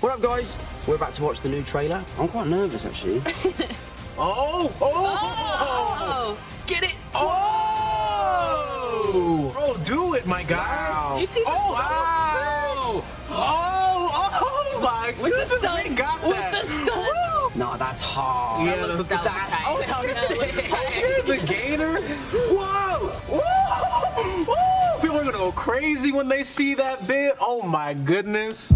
What up, guys? We're about to watch the new trailer. I'm quite nervous, actually. Oh, oh, oh, oh, oh, Oh! get it! Oh! Bro, do it, my guy. Wow. You see the Oh, wow! Oh, oh my With the goodness, we got got With that. the stunts. no, that's hard. Yeah, looks that's- that's, oh, looks tight. the gator. Whoa! Whoa! Whoa! People are gonna go crazy when they see that bit. Oh my goodness.